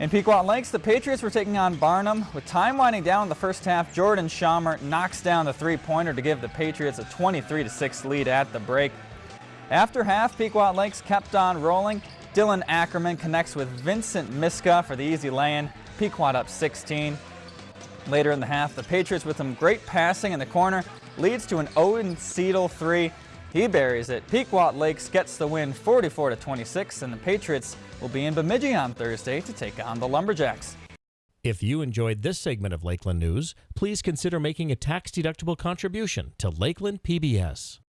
In Pequot Lakes, the Patriots were taking on Barnum. With time winding down in the first half, Jordan Schaumer knocks down the three-pointer to give the Patriots a 23-6 lead at the break. After half, Pequot Lakes kept on rolling. Dylan Ackerman connects with Vincent Miska for the easy lay-in. Pequot up 16. Later in the half, the Patriots with some great passing in the corner leads to an oh Owen Seidel three. He buries it. Pequot Lakes gets the win 44 to 26, and the Patriots will be in Bemidji on Thursday to take on the Lumberjacks. If you enjoyed this segment of Lakeland News, please consider making a tax-deductible contribution to Lakeland PBS.